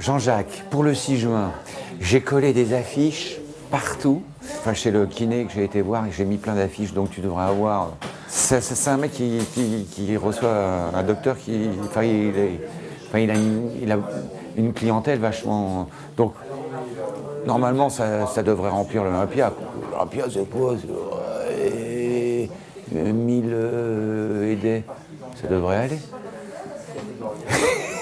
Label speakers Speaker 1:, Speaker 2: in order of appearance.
Speaker 1: Jean-Jacques, pour le 6 juin, j'ai collé des affiches partout. Enfin, chez le kiné que j'ai été voir, j'ai mis plein d'affiches, donc tu devrais avoir. C'est un mec qui, reçoit un docteur qui. Enfin, il, il a, une, clientèle vachement. Donc, normalement, ça, devrait remplir l'Olympia. L'Olympia, c'est quoi 1000. Ça devrait aller.